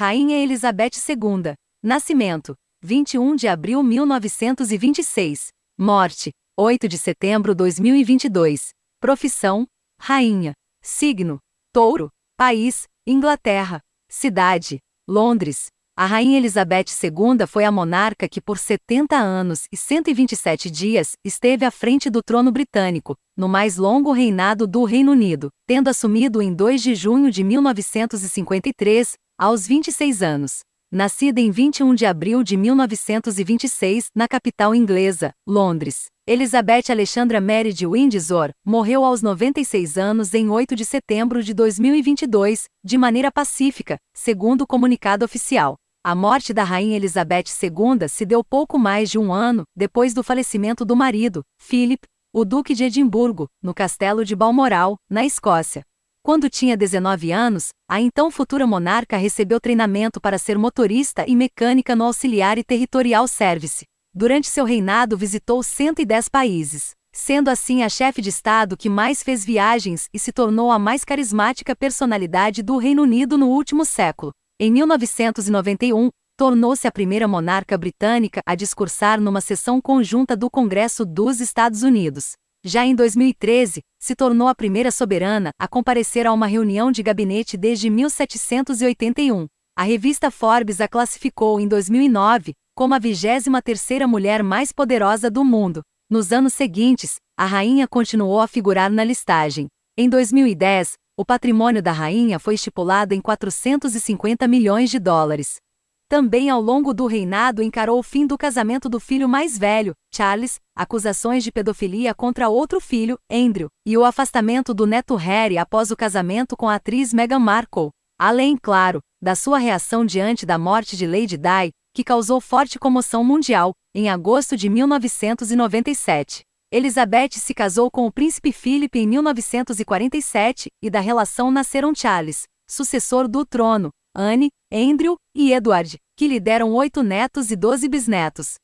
Rainha Elizabeth II. Nascimento: 21 de abril 1926. Morte: 8 de setembro 2022. Profissão: Rainha. Signo: Touro. País: Inglaterra. Cidade: Londres. A Rainha Elizabeth II foi a monarca que, por 70 anos e 127 dias, esteve à frente do trono britânico, no mais longo reinado do Reino Unido, tendo assumido em 2 de junho de 1953, aos 26 anos. Nascida em 21 de abril de 1926, na capital inglesa, Londres, Elizabeth Alexandra Mary de Windsor morreu aos 96 anos em 8 de setembro de 2022, de maneira pacífica, segundo o comunicado oficial. A morte da Rainha Elizabeth II se deu pouco mais de um ano depois do falecimento do marido, Philip, o Duque de Edimburgo, no castelo de Balmoral, na Escócia. Quando tinha 19 anos, a então futura monarca recebeu treinamento para ser motorista e mecânica no Auxiliar e Territorial Service. Durante seu reinado visitou 110 países, sendo assim a chefe de Estado que mais fez viagens e se tornou a mais carismática personalidade do Reino Unido no último século. Em 1991, tornou-se a primeira monarca britânica a discursar numa sessão conjunta do Congresso dos Estados Unidos. Já em 2013, se tornou a primeira soberana a comparecer a uma reunião de gabinete desde 1781. A revista Forbes a classificou em 2009 como a 23ª mulher mais poderosa do mundo. Nos anos seguintes, a rainha continuou a figurar na listagem. Em 2010, o patrimônio da rainha foi estipulado em 450 milhões de dólares. Também ao longo do reinado encarou o fim do casamento do filho mais velho, Charles, acusações de pedofilia contra outro filho, Andrew, e o afastamento do neto Harry após o casamento com a atriz Meghan Markle. Além, claro, da sua reação diante da morte de Lady Di, que causou forte comoção mundial, em agosto de 1997. Elizabeth se casou com o príncipe Philip em 1947 e da relação nasceram Charles, sucessor do trono, Anne, Andrew e Edward, que lhe deram oito netos e doze bisnetos.